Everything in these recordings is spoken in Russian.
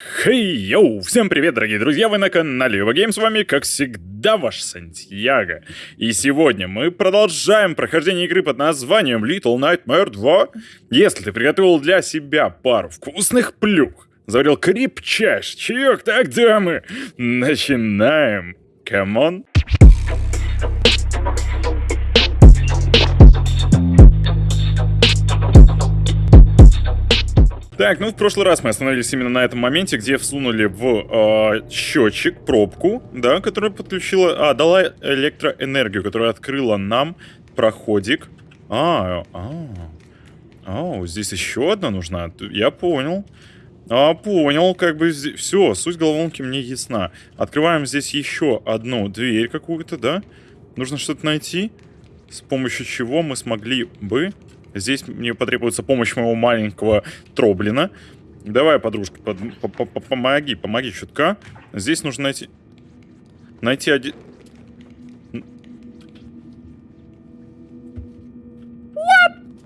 Хей, йоу! Всем привет, дорогие друзья! Вы на канале Ювагейм, с вами, как всегда, ваш Сантьяго. И сегодня мы продолжаем прохождение игры под названием Little Nightmare 2. Если ты приготовил для себя пару вкусных плюх, заварил крепчайший чаек, тогда мы начинаем. Come on! Так, ну в прошлый раз мы остановились именно на этом моменте, где всунули в э, счетчик пробку, да, которая подключила, а, дала электроэнергию, которая открыла нам проходик. А, а, а, здесь еще одна нужна, я понял. А, понял, как бы, все, суть головоломки мне ясна. Открываем здесь еще одну дверь какую-то, да? Нужно что-то найти, с помощью чего мы смогли бы Здесь мне потребуется помощь моего маленького Троблина. Давай, подружка, под, по -по -по помоги, помоги чутка. Здесь нужно найти... Найти один...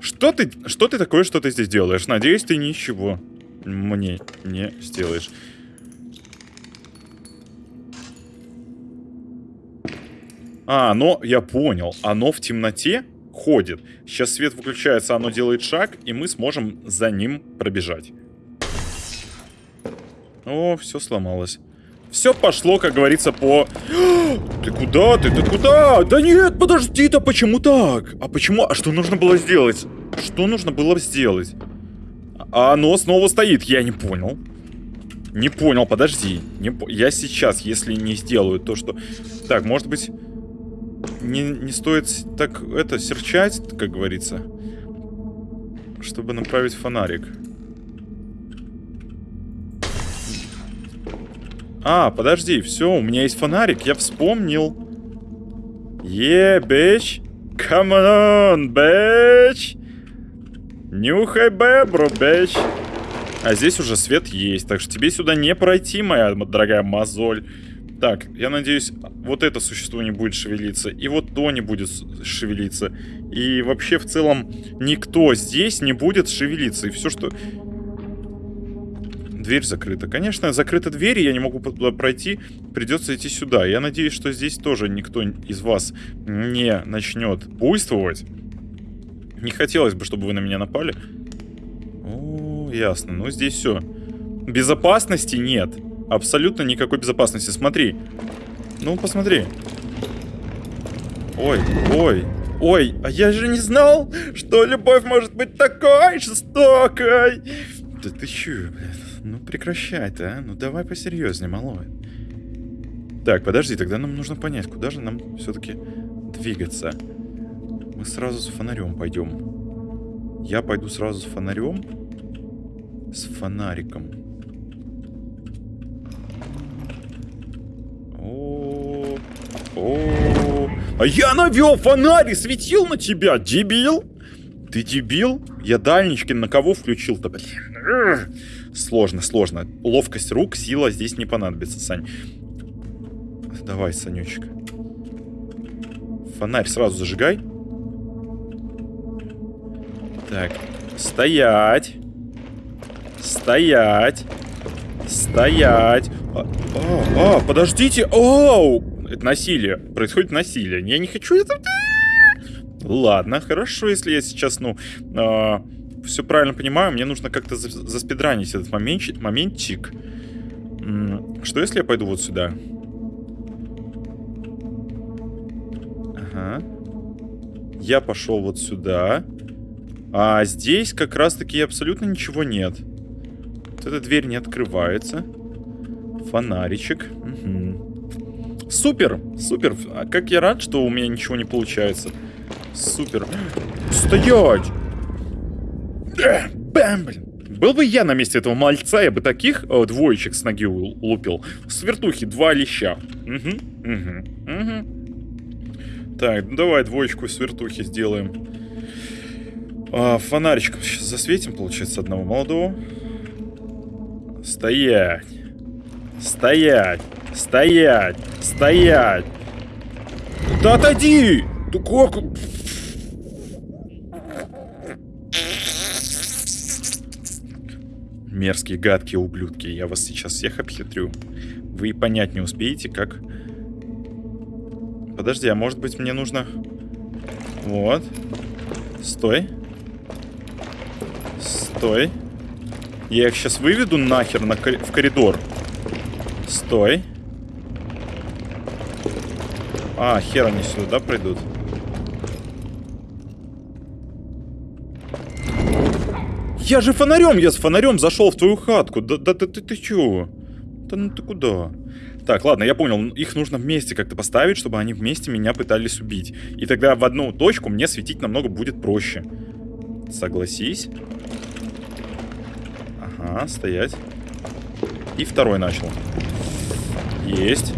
Что ты, что ты такое, что ты здесь делаешь? Надеюсь, ты ничего мне не сделаешь. А, но я понял. Оно в темноте? Ходит. Сейчас свет выключается, оно делает шаг, и мы сможем за ним пробежать. О, все сломалось. Все пошло, как говорится, по... Ты куда? Ты, ты куда? Да нет, подожди, да почему так? А почему? А что нужно было сделать? Что нужно было сделать? А оно снова стоит, я не понял. Не понял, подожди. Не. Я сейчас, если не сделаю то, что... Так, может быть не, не стоит так это серчать, как говорится, чтобы направить фонарик. А, подожди, все, у меня есть фонарик, я вспомнил. Е, yeah, bitch. Come on, bitch. Нюхай бебру, bitch. А здесь уже свет есть, так что тебе сюда не пройти, моя дорогая мозоль. Так, я надеюсь, вот это существо не будет шевелиться, и вот то не будет шевелиться. И вообще, в целом, никто здесь не будет шевелиться. И все, что... Дверь закрыта. Конечно, закрыта дверь, я не могу туда пройти. Придется идти сюда. Я надеюсь, что здесь тоже никто из вас не начнет буйствовать. Не хотелось бы, чтобы вы на меня напали. О, ясно. Ну, здесь все. Безопасности нет. Абсолютно никакой безопасности. Смотри. Ну, посмотри. Ой, ой, ой, а я же не знал, что любовь может быть такой жестокой. Да ты чё, блядь? Ну прекращай ты, а? Ну давай посерьезнее, малой. Так, подожди, тогда нам нужно понять, куда же нам все-таки двигаться. Мы сразу с фонарем пойдем. Я пойду сразу с фонарем. С фонариком. О, а я навел фонарь и светил на тебя, дебил! Ты дебил? Я дальнички на кого включил-то, блин? Сложно, сложно. Ловкость рук, сила здесь не понадобится, Сань. Давай, Санечек. Фонарь сразу зажигай. Так, стоять. Стоять. Стоять. А, а, а подождите. Оу! Это насилие. Происходит насилие. Я не хочу это... Ладно, хорошо, если я сейчас, ну, э, все правильно понимаю, мне нужно как-то заспидранить этот момент, моментчик. Что если я пойду вот сюда? Ага. Я пошел вот сюда. А здесь как раз-таки абсолютно ничего нет. Вот эта дверь не открывается. Фонаричек. Угу. Супер, супер. А как я рад, что у меня ничего не получается. Супер. Стоять! Бэм, блин. Был бы я на месте этого мальца, я бы таких о, двоечек с ноги лупил. Свертухи, два леща. Угу, угу, угу. Так, ну давай двоечку свертухи сделаем. А, фонаричком сейчас засветим, получается, одного молодого. Стоять. Стоять. Стоять! Стоять! Да отойди! Ты как... Мерзкие, гадкие ублюдки. Я вас сейчас всех обхитрю. Вы и понять не успеете, как... Подожди, а может быть мне нужно... Вот. Стой. Стой. Я их сейчас выведу нахер на в коридор. Стой. А, хер они сюда придут. Я же фонарем, я с фонарем зашел в твою хатку. Да, да, да ты, ты чё? Да ну ты куда? Так, ладно, я понял. Их нужно вместе как-то поставить, чтобы они вместе меня пытались убить. И тогда в одну точку мне светить намного будет проще. Согласись. Ага, стоять. И второй начал. Есть.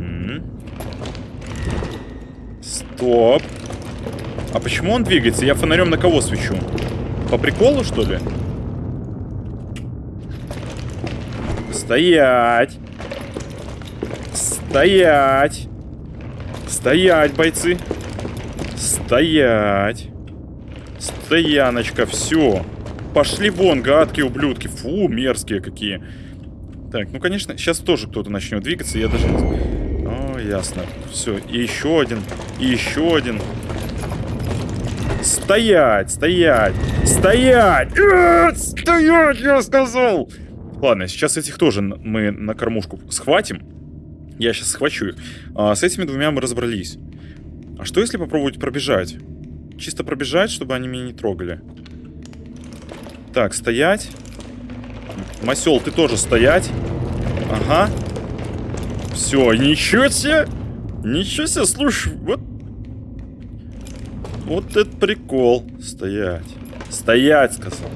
Угу. Стоп. А почему он двигается? Я фонарем на кого свечу? По приколу, что ли? Стоять! Стоять! Стоять, бойцы! Стоять! Стояночка, все. Пошли вон, гадкие ублюдки. Фу, мерзкие какие. Так, ну, конечно, сейчас тоже кто-то начнет двигаться. Я даже... О, ясно. Все, и еще один, и еще один. Стоять, стоять, стоять! Э, стоять, я сказал! Ладно, сейчас этих тоже мы на кормушку схватим. Я сейчас схвачу их. А, с этими двумя мы разобрались. А что если попробовать пробежать? Чисто пробежать, чтобы они меня не трогали. Так, стоять. Масел, ты тоже стоять. Ага. Все, ничего себе! Ничего себе, слушай, вот вот это прикол. Стоять. Стоять, сказал.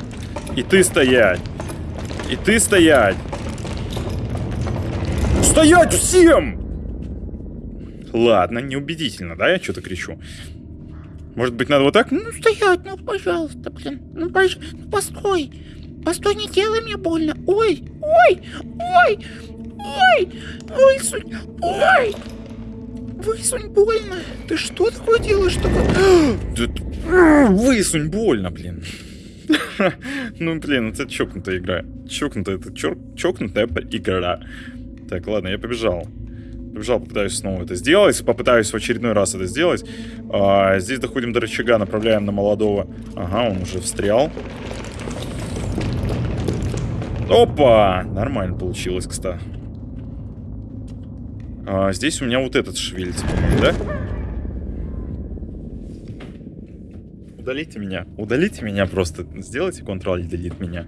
И ты стоять. И ты стоять. Стоять всем! Ладно, неубедительно, да, я что-то кричу. Может быть, надо вот так? Ну, стоять, ну, пожалуйста, блин. Ну, пож... ну постой. Постой, не делай мне больно. Ой, ой, ой, ой, суть, ой. Высунь, больно. Ты что такое делаешь? Такое... Высунь, больно, блин. Ну, блин, это чокнутая игра. Чокнутая, это чокнутая игра. Так, ладно, я побежал. Побежал, попытаюсь снова это сделать. Попытаюсь в очередной раз это сделать. А, здесь доходим до рычага, направляем на молодого. Ага, он уже встрял. Опа! Нормально получилось, кстати. А, здесь у меня вот этот шевелится, по-моему, да? Удалите меня. Удалите меня просто. Сделайте Ctrl и Delete меня.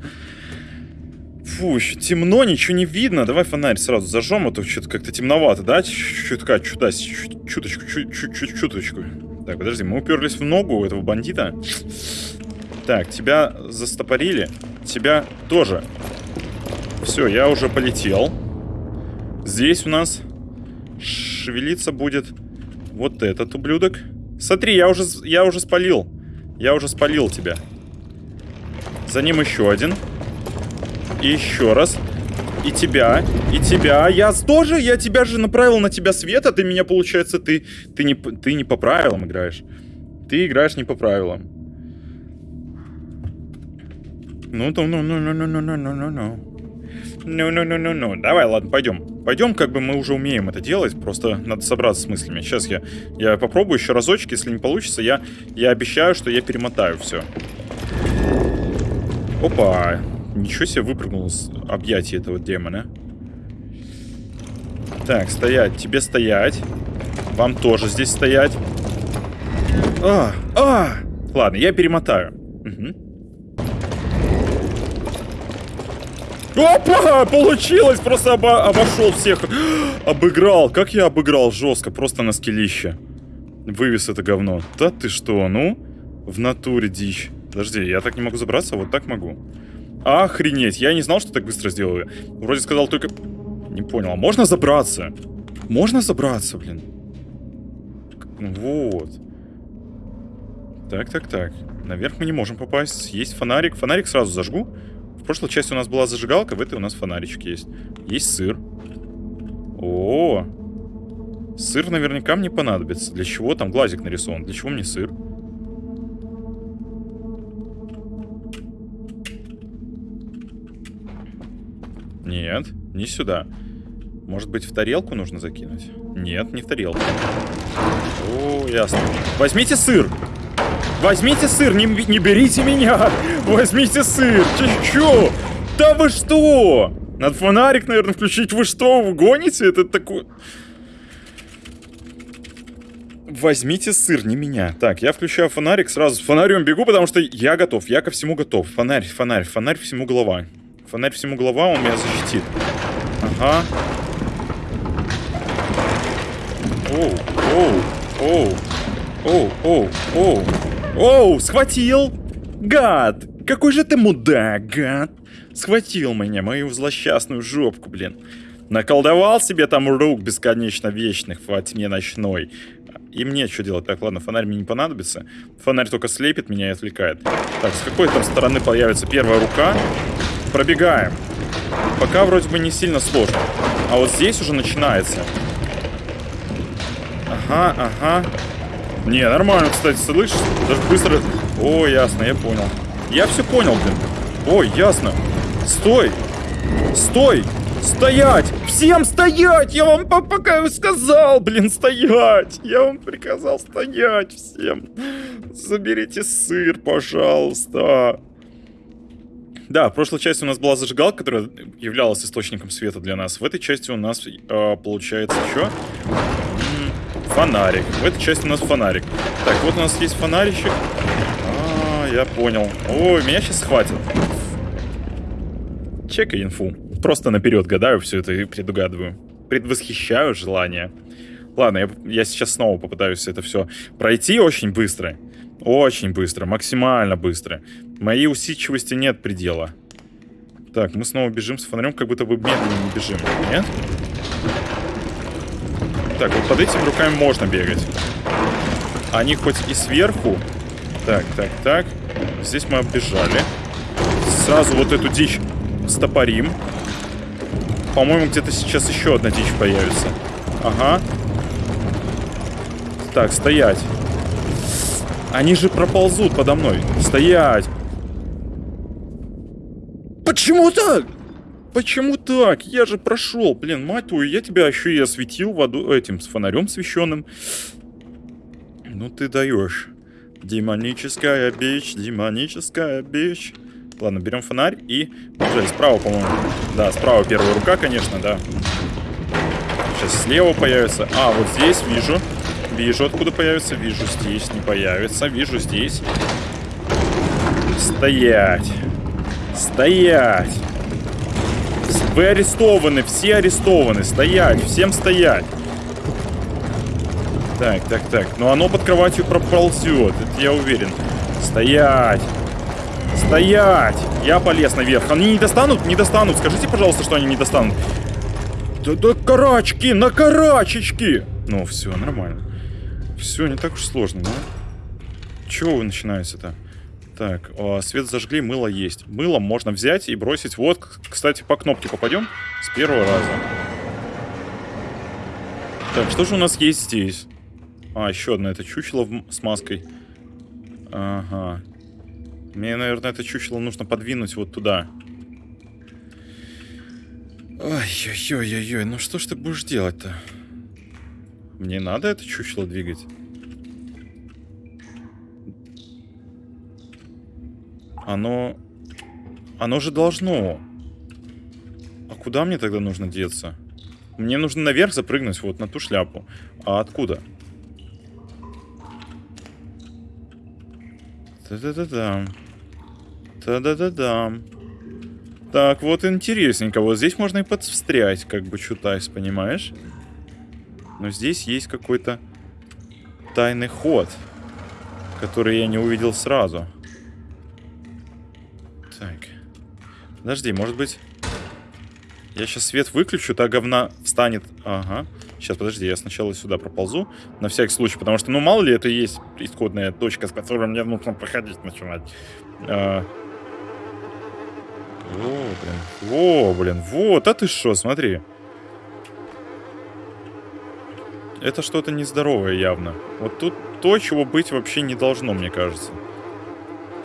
Фу, еще темно, ничего не видно. Давай фонарь сразу зажжем, а то что-то как-то темновато, да? Чутка, чуда, чуточку, чуть-чуть, чуточку. Так, подожди, мы уперлись в ногу этого бандита. Так, тебя застопорили. Тебя тоже. Все, я уже полетел. Здесь у нас шевелиться будет вот этот ублюдок. Смотри, я уже, я уже спалил. Я уже спалил тебя. За ним еще один. И еще раз. И тебя, и тебя. Я тоже, я тебя же направил на тебя свет, а ты меня, получается, ты, ты, не, ты не по правилам играешь. Ты играешь не по правилам. Ну, ну, ну, ну, ну, ну, ну, ну, ну, ну. Ну-ну-ну-ну-ну. Давай, ладно, пойдем. Пойдем, как бы мы уже умеем это делать, просто надо собраться с мыслями. Сейчас я, я попробую еще разочек, если не получится, я, я обещаю, что я перемотаю все. Опа, ничего себе выпрыгнул с объятий этого демона. Так, стоять, тебе стоять. Вам тоже здесь стоять. А, а! Ладно, я перемотаю. Угу. Опа! Получилось! Просто обо обошел всех. Обыграл. Как я обыграл жестко. Просто на скелище. Вывез это говно. Да ты что, ну? В натуре дичь. Подожди, я так не могу забраться, вот так могу. Охренеть, я не знал, что так быстро сделаю. Вроде сказал только... Не понял, а можно забраться? Можно забраться, блин? Вот. Так, так, так. Наверх мы не можем попасть. Есть фонарик. Фонарик сразу зажгу прошлой части у нас была зажигалка, в этой у нас фонаричек есть. Есть сыр. -о, -о. Сыр наверняка мне понадобится. Для чего там глазик нарисован? Для чего мне сыр? Нет, не сюда. Может быть, в тарелку нужно закинуть? Нет, не в тарелку. О, ясно. Возьмите сыр! Возьмите сыр, не, не берите меня! Возьмите сыр! Че? Да вы что? Надо фонарик, наверное, включить. Вы что, вы гоните? Это такой... Возьмите сыр, не меня. Так, я включаю фонарик, сразу с фонарем бегу, потому что я готов, я ко всему готов. Фонарь, фонарь, фонарь всему голова. Фонарь всему голова, он меня защитит. Ага. Оу, оу, оу, оу, оу. Оу, схватил! Гад! Какой же ты мудак, гад! Схватил меня, мою злосчастную жопку, блин. Наколдовал себе там рук бесконечно вечных во тьме ночной. И мне что делать? Так, ладно, фонарь мне не понадобится. Фонарь только слепит меня и отвлекает. Так, с какой там стороны появится первая рука? Пробегаем. Пока вроде бы не сильно сложно. А вот здесь уже начинается. Ага, ага. Не, нормально, кстати, слышишь? Даже быстро... О, ясно, я понял. Я все понял, блин. Ой, ясно. Стой! Стой! Стоять! Всем стоять! Я вам пока сказал, блин, стоять! Я вам приказал стоять всем. Заберите сыр, пожалуйста. Да, в прошлой части у нас была зажигалка, которая являлась источником света для нас. В этой части у нас э, получается что? Фонарик. В этой части у нас фонарик. Так, вот у нас есть фонаричек. Я понял. Ой, меня сейчас схватят. Чекай инфу. Просто наперед гадаю все это и предугадываю. Предвосхищаю желание. Ладно, я, я сейчас снова попытаюсь это все пройти очень быстро. Очень быстро, максимально быстро. Моей усидчивости нет предела. Так, мы снова бежим с фонарем, как будто бы медленно бежим. Нет? Так, вот под этими руками можно бегать. Они хоть и сверху. Так, так, так. Здесь мы оббежали. Сразу вот эту дичь стопорим. По-моему, где-то сейчас еще одна дичь появится. Ага. Так, стоять. Они же проползут подо мной. Стоять. Почему так? Почему так? Я же прошел. Блин, мать твою, я тебя еще и осветил воду этим с фонарем священным. Ну ты даешь. Демоническая бич, демоническая бич. Ладно, берем фонарь и... Уже справа, по-моему. Да, справа первая рука, конечно, да. Сейчас слева появится. А, вот здесь вижу. Вижу, откуда появится. Вижу, здесь не появится. Вижу, здесь. Стоять. Стоять. Вы арестованы, все арестованы. Стоять, всем стоять. Так, так, так. Но оно под кроватью проползет, это я уверен. Стоять. Стоять! Я полез наверх. Они не достанут? Не достанут. Скажите, пожалуйста, что они не достанут. Да, да карачки, на карачечки! Ну, все, нормально. Все, не так уж сложно, да? Чего вы начинаете-то? Так, о, свет зажгли, мыло есть. Мыло можно взять и бросить. Вот, кстати, по кнопке попадем с первого раза. Так, что же у нас есть здесь? А, еще одно, это чучело с маской. Ага. Мне, наверное, это чучело нужно подвинуть вот туда. Ой-ой-ой-ой, ну что ж ты будешь делать-то? Мне надо это чучело двигать? Оно... Оно же должно. А куда мне тогда нужно деться? Мне нужно наверх запрыгнуть, вот на ту шляпу. А откуда? Та-да-да-дам. Та-да-да-дам. Так, вот интересненько. Вот здесь можно и подстрять, как бы чутайс, понимаешь? Но здесь есть какой-то тайный ход, который я не увидел сразу. Так. Подожди, может быть... Я сейчас свет выключу, та говна встанет. Ага. Сейчас, подожди, я сначала сюда проползу. На всякий случай, потому что, ну, мало ли, это и есть исходная точка, с которой мне нужно проходить начинать. А... О, блин. О, блин. Вот, а ты что, смотри. Это что-то нездоровое явно. Вот тут то, чего быть вообще не должно, мне кажется.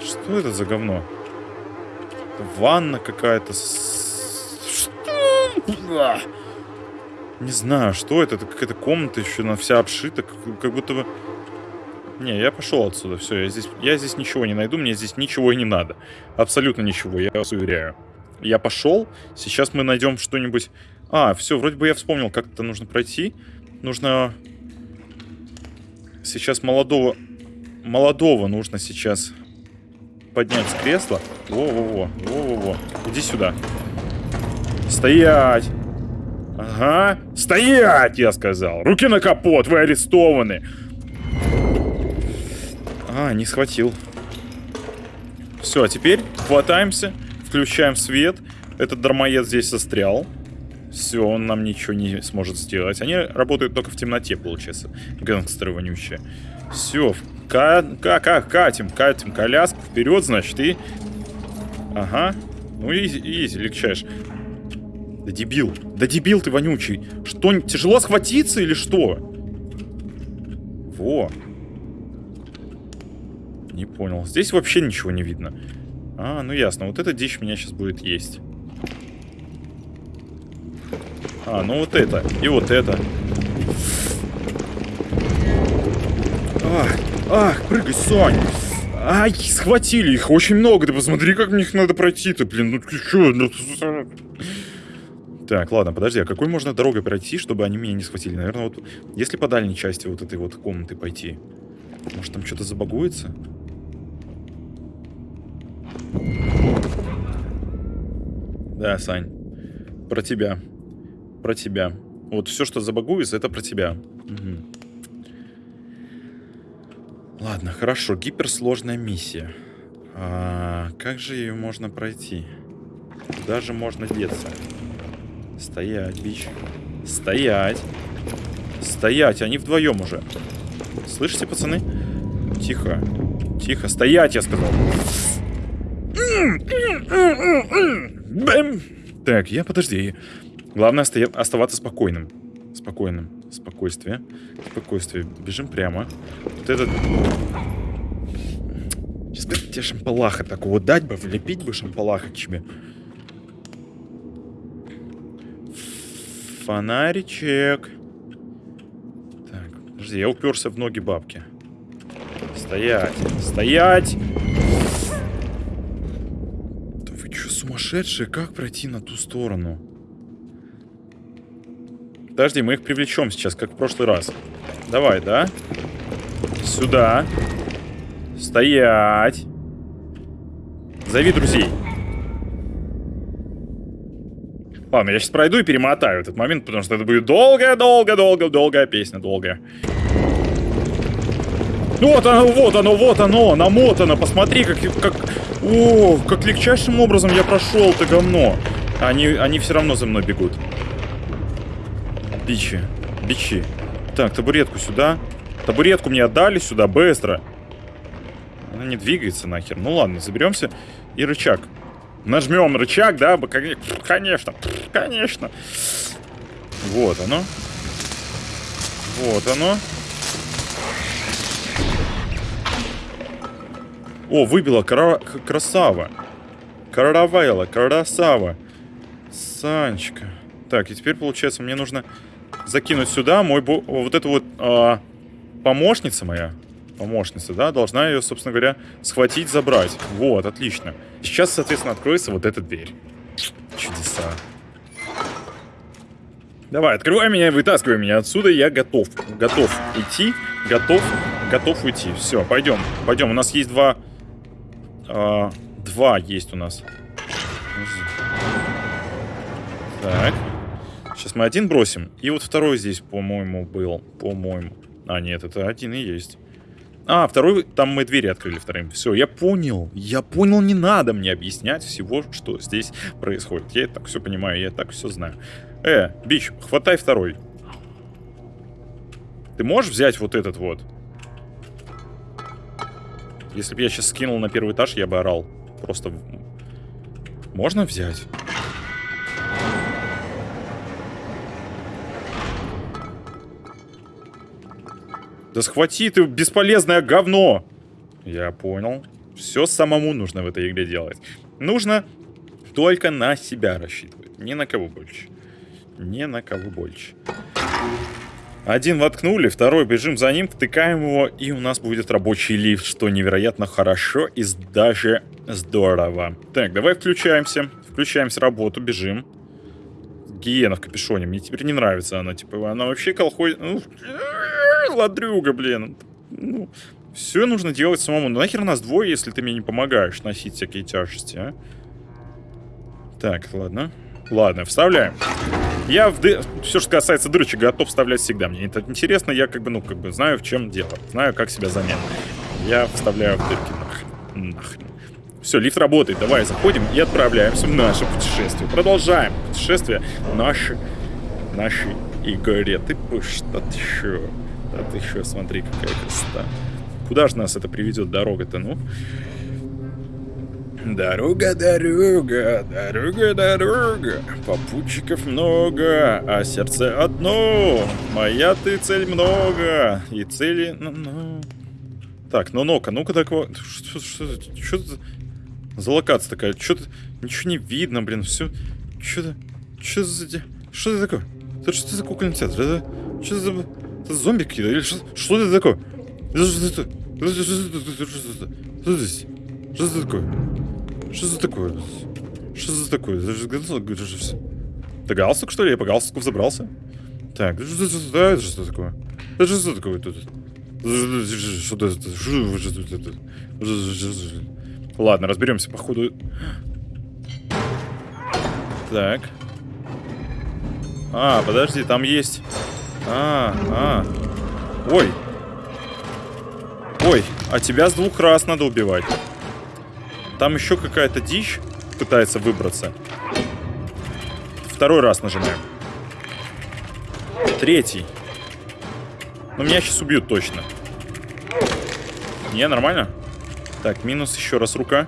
Что это за говно? Ванна какая-то. Что Не знаю, что это. Это какая-то комната еще, она вся обшита, как, как будто бы... Не, я пошел отсюда, все, я здесь, я здесь ничего не найду, мне здесь ничего и не надо. Абсолютно ничего, я вас уверяю. Я пошел, сейчас мы найдем что-нибудь... А, все, вроде бы я вспомнил, как это нужно пройти. Нужно... Сейчас молодого... Молодого нужно сейчас поднять с кресла. Во-во-во, во-во-во. Иди сюда. Стоять! Ага, стоять, я сказал. Руки на капот, вы арестованы. А, не схватил. Все, а теперь хватаемся, включаем свет. Этот дармоед здесь застрял. Все, он нам ничего не сможет сделать. Они работают только в темноте, получается. Гангстеры вонючие. Все, ка ка ка катим, катим коляску вперед, значит, и... Ага. Ну, изи, изи, легчаешь. Да дебил. Да дебил ты вонючий. Что, тяжело схватиться или что? Во. Не понял. Здесь вообще ничего не видно. А, ну ясно. Вот эта дичь меня сейчас будет есть. А, ну вот это. И вот это. Ах, ах, прыгай, Сонь. Ай, схватили их. Очень много. Ты посмотри, как мне их надо пройти-то, блин. Ну ты что? Так, ладно, подожди, а какой можно дорогой пройти, чтобы они меня не схватили? Наверное, вот если по дальней части вот этой вот комнаты пойти. Может, там что-то забагуется? Да, Сань. Про тебя. Про тебя. Вот все, что забагуется, это про тебя. Угу. Ладно, хорошо. Гиперсложная миссия. А, как же ее можно пройти? Куда же можно деться? Стоять, бич. Стоять. Стоять, они вдвоем уже. Слышите, пацаны? Тихо. Тихо. Стоять, я сказал. Бэм. Так, я подожди. Главное стоя... оставаться спокойным. Спокойным. Спокойствие. Спокойствие. Бежим прямо. Вот этот... Сейчас тебе шампалаха такого дать бы, влепить бы шампалаха тебе. Фонаричек. Так, подожди, я уперся в ноги бабки. Стоять! Стоять! Да вы что, сумасшедшие? Как пройти на ту сторону? Подожди, мы их привлечем сейчас, как в прошлый раз. Давай, да? Сюда. Стоять. Зови друзей. Ладно, я сейчас пройду и перемотаю этот момент, потому что это будет долгая-долгая-долгая-долгая песня, долгая. Вот оно, вот оно, вот оно, намотано. Посмотри, как, как, о, как легчайшим образом я прошел это говно. Они, они все равно за мной бегут. Бичи, бичи. Так, табуретку сюда. Табуретку мне отдали сюда, быстро. Она не двигается нахер. Ну ладно, заберемся. И рычаг. Нажмем рычаг, да? Конечно, конечно. Вот оно. Вот оно. О, выбила кра красава. Каравайла, красава. Санечка. Так, и теперь, получается, мне нужно закинуть сюда мой... Бо... Вот эту вот а, помощница моя помощница, да, должна ее, собственно говоря, схватить, забрать. Вот, отлично. Сейчас, соответственно, откроется вот эта дверь. Чудеса. Давай, открывай меня вытаскивай меня отсюда. Я готов. Готов идти. Готов. Готов уйти. Все, пойдем. Пойдем. У нас есть два... Э, два есть у нас. Так. Сейчас мы один бросим. И вот второй здесь, по-моему, был. По-моему. А, нет, это один и есть. А, второй, там мы двери открыли вторым. Все, я понял. Я понял, не надо мне объяснять всего, что здесь происходит. Я так все понимаю, я так все знаю. Э, Бич, хватай второй. Ты можешь взять вот этот вот? Если бы я сейчас скинул на первый этаж, я бы орал. Просто... Можно взять? Да схвати ты бесполезное говно! Я понял. Все самому нужно в этой игре делать. Нужно только на себя рассчитывать. Ни на кого больше. Не на кого больше. Один воткнули, второй бежим за ним, втыкаем его, и у нас будет рабочий лифт, что невероятно хорошо и даже здорово. Так, давай включаемся. Включаемся работу, бежим. Гиена в капюшоне. Мне теперь не нравится она. Типа, она вообще колхоз... Ладрюга, блин. Ну, все нужно делать самому. Ну, нахер нас двое, если ты мне не помогаешь носить всякие тяжести, а? Так, ладно. Ладно, вставляем. Я в ды... все, что касается дырочек, готов вставлять всегда. Мне это интересно, я как бы, ну, как бы знаю, в чем дело. Знаю, как себя занять. Я вставляю в дырки нахрен. Нахрен. Все, лифт работает. Давай, заходим и отправляемся в наше путешествие. Продолжаем путешествие нашей, нашей Игоре. Ты что ты? Да ты еще, смотри, какая красота. Куда же нас это приведет дорога-то, ну? Дорога, дорога, дорога, дорога. Попутчиков много, а сердце одно. Моя ты цель много. И цели... Ну, ну. Так, ну ну-ка, ну-ка такого... Что, что, что, что за локация такая? Что-то... Ничего не видно, блин, все... Что-то... Что за... Что это такое? Это что за кукольный театр? Это... Что за... Это зомби какие-то? Или что, что это такое? Это что это? Здесь? Что это такое? Что за такое? Что за такое? Это. Это галстук, что ли? Я по галстуку взобрался? Так, это это что такое? Это что такое тут? Что это? Ладно, разберемся, походу. Так. А, подожди, там есть... А, а. Ой. Ой, а тебя с двух раз надо убивать. Там еще какая-то дичь пытается выбраться. Второй раз нажимаем. Третий. Ну, меня сейчас убьют точно. Не, нормально? Так, минус еще раз рука.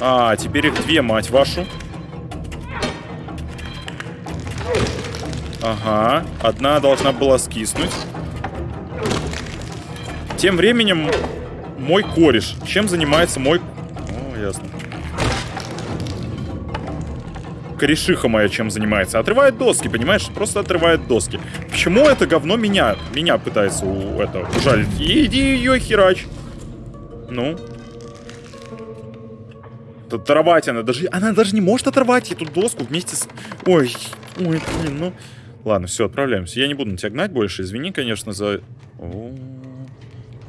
А, теперь их две, мать вашу. Ага, одна должна была скиснуть. Тем временем мой кореш. Чем занимается мой... О, ясно. Корешиха моя чем занимается? Отрывает доски, понимаешь? Просто отрывает доски. Почему это говно меня, меня пытается у этого ужалить? Иди ее херач. Ну? Оторвать она даже... Она даже не может оторвать эту доску вместе с... Ой, ой, блин, ну... Ладно, все, отправляемся. Я не буду на тебя гнать больше. Извини, конечно, за... О.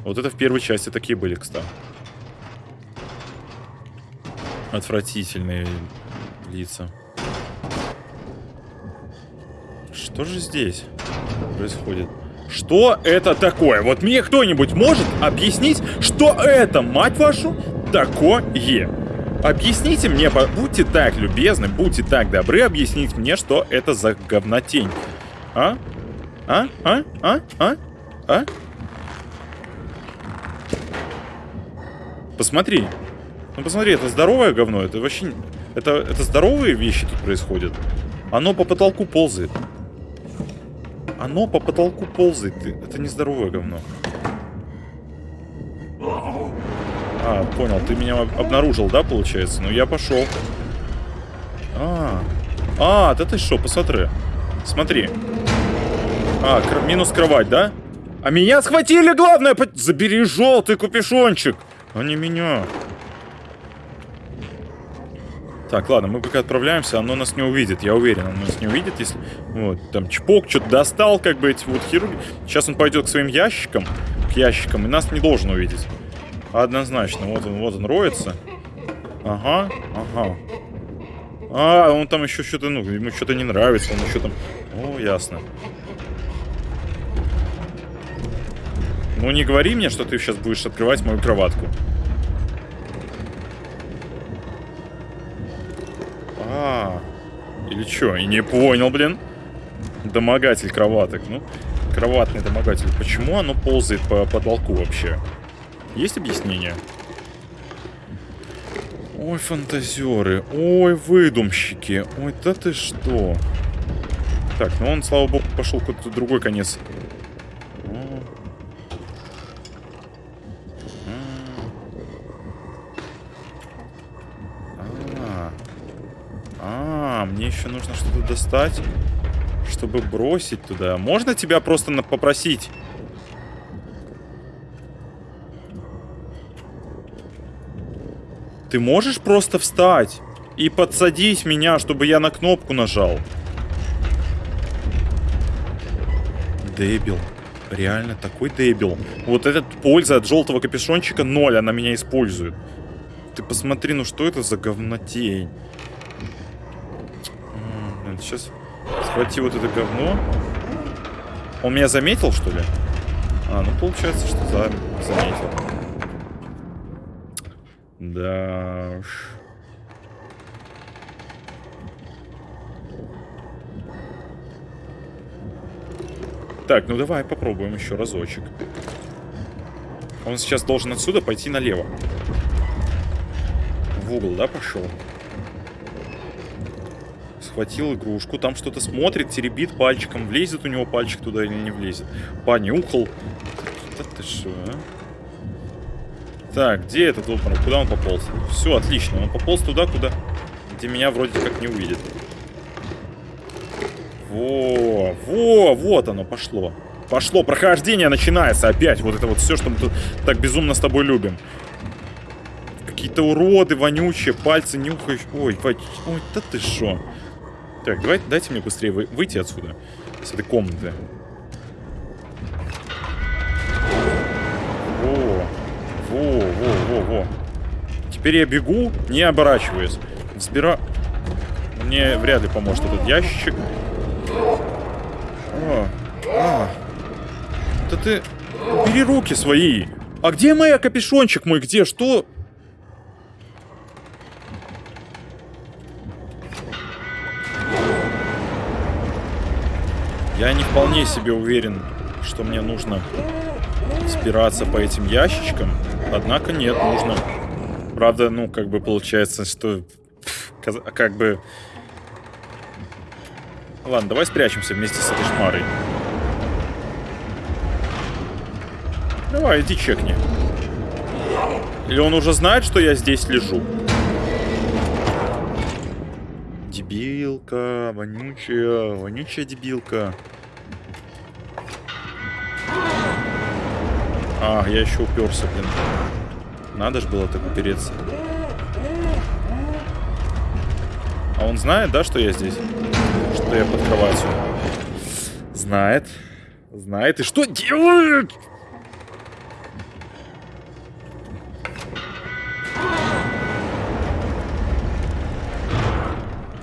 Вот это в первой части такие были, кстати. Отвратительные лица. Что же здесь происходит? Что это такое? Вот мне кто-нибудь может объяснить, что это, мать вашу, такое? Объясните мне, будьте так любезны, будьте так добры объяснить мне, что это за говнотень. А? А? А? А? А? А? Посмотри. Ну посмотри, это здоровое говно. Это вообще... Это, это здоровые вещи тут происходят. Оно по потолку ползает. Оно по потолку ползает. Это не здоровое говно. А, понял. Ты меня обнаружил, да, получается? Ну, я пошел. А, а, да ты что, посмотри. Смотри. А, минус кровать, да? А меня схватили, главное! Забери желтый купишончик! А не меня. Так, ладно, мы пока отправляемся, оно нас не увидит, я уверен, оно нас не увидит, если... Вот, там чпок что-то достал, как бы, эти вот хирурги. Сейчас он пойдет к своим ящикам, к ящикам, и нас не должен увидеть. Однозначно, вот он, вот он роется. Ага, ага. А, он там еще что-то, ну, ему что-то не нравится, он еще там... О, ясно. Ну не говори мне, что ты сейчас будешь открывать мою кроватку. А, или что? И не понял, блин. Домогатель кроваток. Ну, кроватный домогатель. Почему оно ползает по потолку вообще? Есть объяснение? Ой, фантазеры. Ой, выдумщики. Ой, да ты что? Так, ну он, слава богу, пошел куда-то другой конец А, мне еще нужно что-то достать, чтобы бросить туда. Можно тебя просто попросить? Ты можешь просто встать и подсадить меня, чтобы я на кнопку нажал? Дебил. Реально такой дебил. Вот этот польза от желтого капюшончика ноль, она меня использует. Ты посмотри, ну что это за говнотень? Сейчас схвати вот это говно. Он меня заметил, что ли? А, ну получается, что за... заметил. Да уж. Так, ну давай попробуем еще разочек. Он сейчас должен отсюда пойти налево. В угол, да, пошел? Схватил игрушку, там что-то смотрит, теребит пальчиком. Влезет у него пальчик туда или не влезет. Понюхал. Да ты что, а? Так, где этот обморок? Куда он пополз? Все, отлично. Он пополз туда, куда... Где меня вроде как не увидит. Во, во, вот оно пошло. Пошло, прохождение начинается опять. Вот это вот все, что мы тут так безумно с тобой любим. Какие-то уроды, вонючие, пальцы нюхаешь. Ой, ой, ой, да ты шо. Так, давай, дайте мне быстрее вы, выйти отсюда. С этой комнаты. Во. Теперь я бегу, не оборачиваясь. Взбира... Мне вряд ли поможет этот ящик. О, а. Да ты... Бери руки свои. А где моя капюшончик мой? Где? Что? Я не вполне себе уверен, что мне нужно спираться по этим ящичкам. Однако нет, нужно. Правда, ну, как бы получается, что... Как бы... Ладно, давай спрячемся вместе с этой шмарой. Давай, иди чекни. Или он уже знает, что я здесь лежу? Дебилка, вонючая, вонючая дебилка. А, я еще уперся, блин. Надо же было так упереться. А он знает, да, что я здесь? Что я под кроватью? Знает. Знает. И что делает?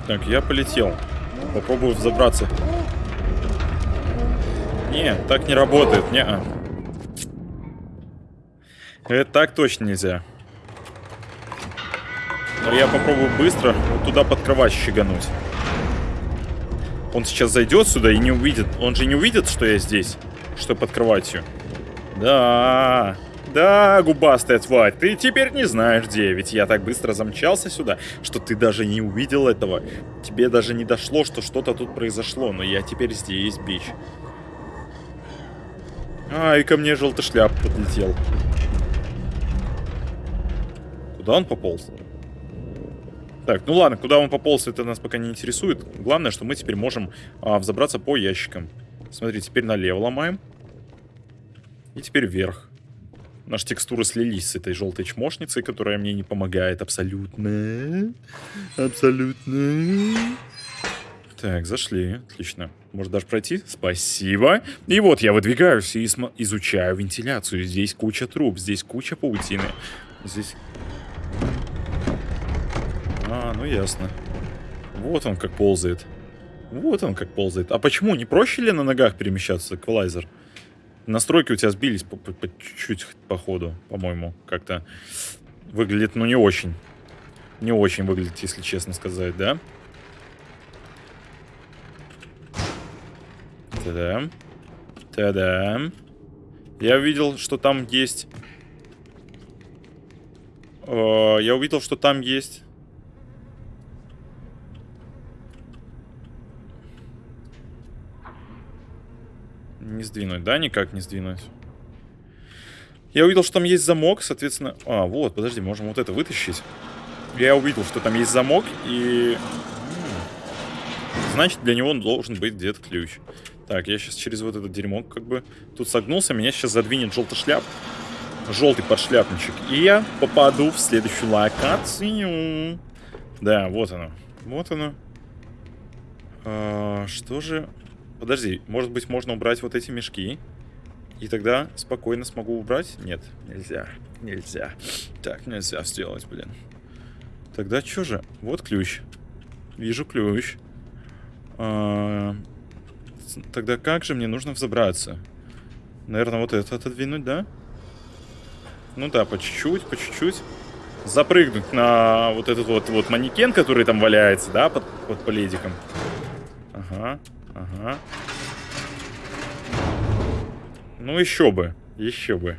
Так, я полетел. Попробую взобраться. Не, так не работает. Не, -а. Это так точно нельзя. Но я попробую быстро вот туда под кровать щегануть. Он сейчас зайдет сюда и не увидит. Он же не увидит, что я здесь. Что под кроватью. Да, да, губастая тварь, ты теперь не знаешь где. Ведь я так быстро замчался сюда, что ты даже не увидел этого. Тебе даже не дошло, что что-то тут произошло. Но я теперь здесь, бич. А, и ко мне желтый шляп подлетел. Куда он пополз? Так, ну ладно, куда он пополз, это нас пока не интересует. Главное, что мы теперь можем а, взобраться по ящикам. Смотри, теперь налево ломаем. И теперь вверх. Наши текстуры слились с этой желтой чмошницей, которая мне не помогает абсолютно. Абсолютно. Так, зашли. Отлично. Может даже пройти? Спасибо. И вот я выдвигаюсь и изучаю вентиляцию. Здесь куча труб, здесь куча паутины. Здесь... А, ну ясно. Вот он как ползает. Вот он как ползает. А почему? Не проще ли на ногах перемещаться, эквалайзер? Настройки у тебя сбились по, чуть-чуть по ходу, по-моему, как-то. Выглядит, ну, не очень. Не очень выглядит, если честно сказать, да? Та-дам. Та-дам. Я увидел, что там есть... Э, Я увидел, что там есть... Не сдвинуть, да? Никак не сдвинуть. Я увидел, что там есть замок, соответственно... А, вот, подожди, можем вот это вытащить. Я увидел, что там есть замок, и... значит для него должен быть где-то ключ. Так, я сейчас через вот это дерьмо как бы тут согнулся, меня сейчас задвинет желтый шляп. Желтый подшляпничек. И я попаду в следующую локацию. Да, вот оно. Вот оно. А, что же... Подожди, может быть можно убрать вот эти мешки? И тогда спокойно смогу убрать? Нет, нельзя. Нельзя. Так, нельзя сделать, блин. Тогда что же? Вот ключ. Вижу ключ. А, тогда как же мне нужно взобраться? Наверное, вот это отодвинуть, да? Ну да, по чуть-чуть, по чуть-чуть. Запрыгнуть на вот этот вот, вот манекен, который там валяется, да, под, под пледиком. Ага, ага. Ну еще бы, еще бы.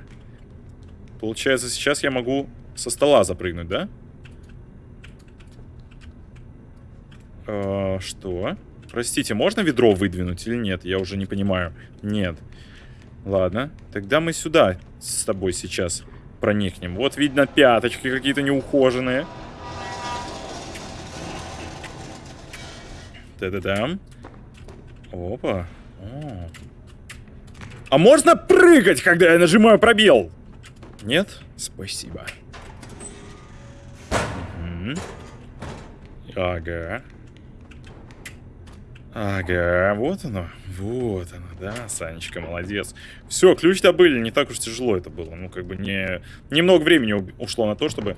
Получается, сейчас я могу со стола запрыгнуть, да? Э, что? Простите, можно ведро выдвинуть или нет? Я уже не понимаю. Нет. Ладно. Тогда мы сюда с тобой сейчас проникнем. Вот видно пяточки какие-то неухоженные. Та-да-дам. Опа. О. А можно прыгать, когда я нажимаю пробел? Нет? Спасибо. Угу. Ага. Ага, вот оно. Вот оно, да, Санечка, молодец. Все, ключ добыли, не так уж тяжело это было. Ну, как бы не... Немного времени ушло на то, чтобы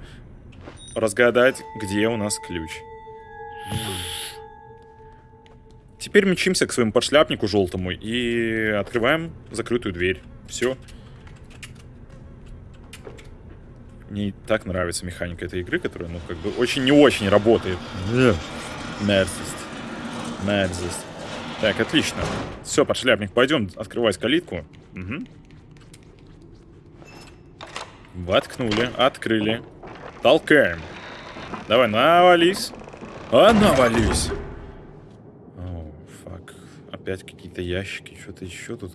разгадать, где у нас ключ. Теперь мчимся к своему подшляпнику желтому и открываем закрытую дверь. Все. Мне так нравится механика этой игры, которая, ну, как бы, очень не очень работает. Мерзость. Мерзость. Так, отлично. Все, подшляпник, пойдем открывать калитку. Угу. Воткнули, открыли. Толкаем. Давай, навались. А, навались. Опять какие-то ящики, что-то еще тут.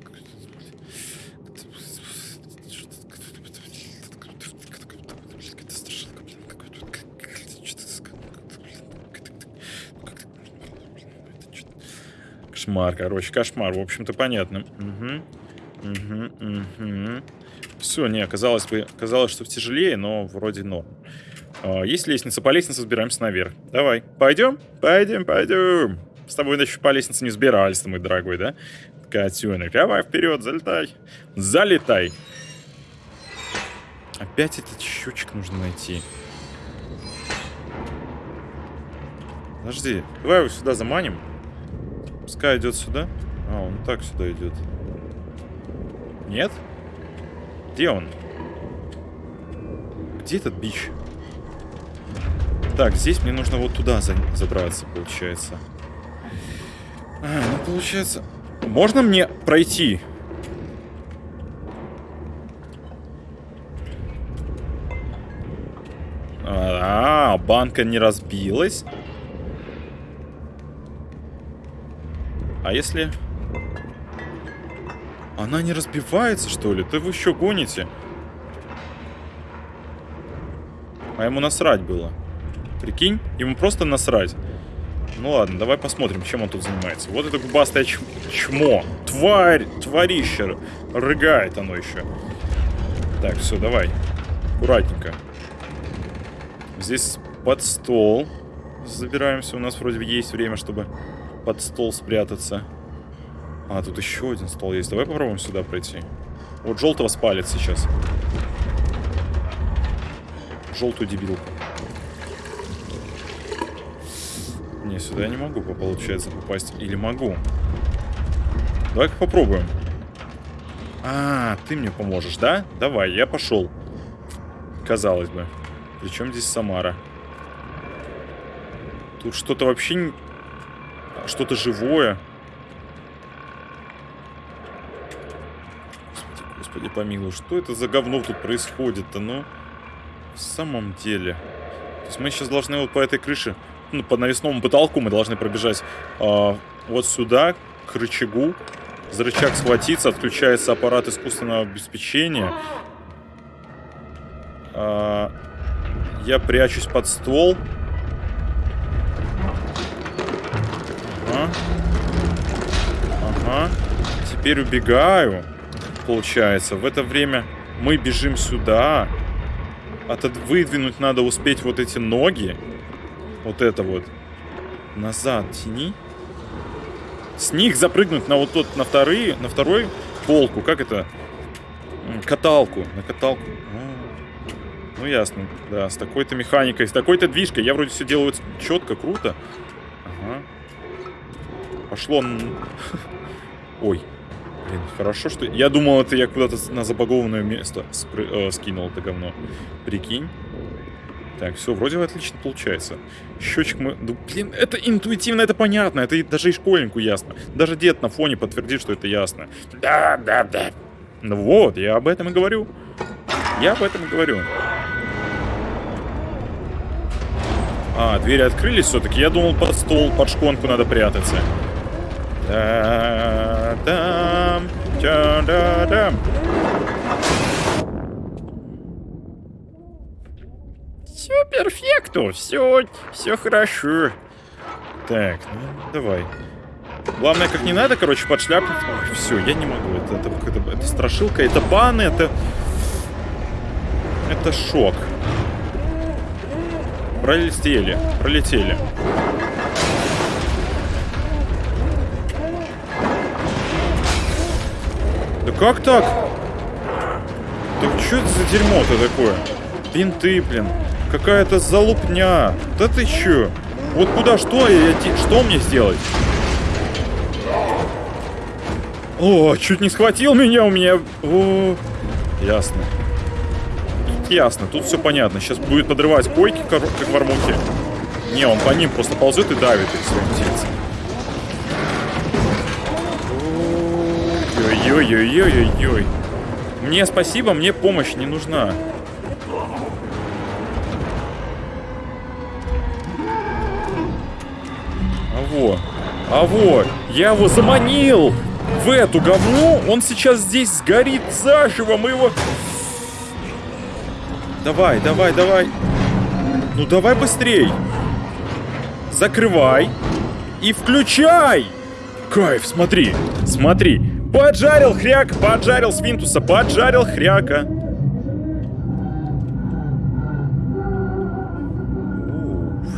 Кошмар, короче, кошмар. В общем-то, понятно. Угу. Угу, угу. Все, не, казалось бы, казалось, что тяжелее, но вроде норм. А, есть лестница, по лестнице взбираемся наверх. Давай, пойдем? Пойдем, пойдем. С тобой еще по лестнице не взбирались, мой дорогой, да? Котенок, давай вперед, залетай. Залетай. Опять этот счетчик нужно найти. Подожди, давай его сюда заманим. Пускай идет сюда. А, он так сюда идет. Нет? Где он? Где этот бич? Так, здесь мне нужно вот туда за забраться, получается. А, ну, получается... Можно мне пройти? А, банка не разбилась. А если... Она не разбивается, что ли? Да вы еще гоните? А ему насрать было. Прикинь, ему просто насрать. Ну ладно, давай посмотрим, чем он тут занимается. Вот это губастое чмо. Тварь, тварище. Рыгает оно еще. Так, все, давай. Аккуратненько. Здесь под стол. Забираемся. У нас вроде есть время, чтобы под стол спрятаться. А, тут еще один стол есть. Давай попробуем сюда пройти. Вот желтого спалит сейчас. Желтую дебилку. Не, сюда я не могу, получается, попасть. Или могу. Давай-ка попробуем. А, ты мне поможешь, да? Давай, я пошел. Казалось бы. Причем здесь Самара? Тут что-то вообще что-то живое. Господи, господи помилуй, что это за говно тут происходит-то, ну? В самом деле. То есть мы сейчас должны вот по этой крыше, ну, по навесному потолку мы должны пробежать э, вот сюда, к рычагу. За рычаг схватиться, отключается аппарат искусственного обеспечения. Э, я прячусь под стол. Ага. Ага. Теперь убегаю. Получается, в это время мы бежим сюда. Отод... Выдвинуть надо успеть вот эти ноги. Вот это вот. Назад тяни. С них запрыгнуть на вот тот, на вторые, на второй полку. Как это? Каталку. На каталку. А, ну, ясно. Да, с такой-то механикой, с такой-то движкой. Я вроде все делаю четко, круто. Ага. Пошло... Ой. Блин, хорошо, что... Я думал, это я куда-то на забагованное место спры... э, скинул это говно. Прикинь. Так, все, вроде отлично получается. Счетчик мы... Ну, блин, это интуитивно, это понятно. Это даже и школьнику ясно. Даже дед на фоне подтвердит, что это ясно. Да, да, да. Ну вот, я об этом и говорю. Я об этом и говорю. А, двери открылись все-таки. Я думал, под стол, под шконку надо прятаться. Да-дам, да-да-дам. Все перфекто, все, все хорошо. Так, ну давай. Главное, как не надо, короче, под шляпу. Ой, все, я не могу. Это, это, это, это страшилка, это баны, это... Это шок. Пролетели, пролетели. Да как так? Так что это за дерьмо-то такое? Бинты, блин. Какая-то залупня. Да ты чё? Вот куда, что я, что мне сделать? О, чуть не схватил меня у меня. О, ясно. Ясно, тут все понятно. Сейчас будет подрывать койки, как в армуке. Не, он по ним просто ползет и давит их своим тельцем. Ой-ой-ой-ой-ой-ой. Мне спасибо, мне помощь не нужна. Во, а вот, я его заманил в эту говну. Он сейчас здесь сгорит заживо, мы его... Давай, давай, давай. Ну давай быстрей. Закрывай. И включай. Кайф, смотри, смотри. Поджарил хряк, поджарил свинтуса, поджарил хряка.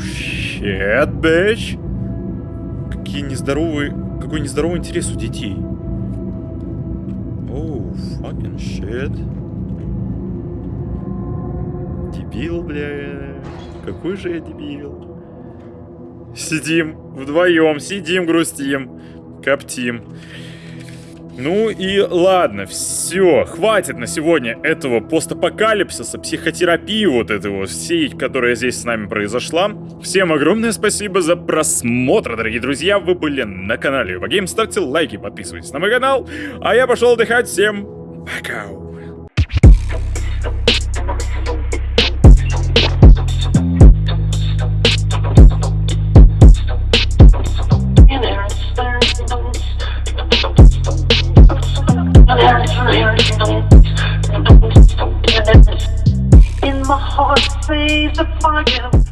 Shit, bitch. Какие нездоровые... Какой нездоровый интерес у детей. Оу, oh, fucking. Дебил, бля. Какой же я дебил. Сидим вдвоем, сидим, грустим, коптим. Ну и ладно, все, хватит на сегодня этого постапокалипсиса, психотерапии вот этого всей, которая здесь с нами произошла. Всем огромное спасибо за просмотр, дорогие друзья, вы были на канале Юбагейм, ставьте лайки, подписывайтесь на мой канал, а я пошел отдыхать, всем пока! In my heart, say the fire.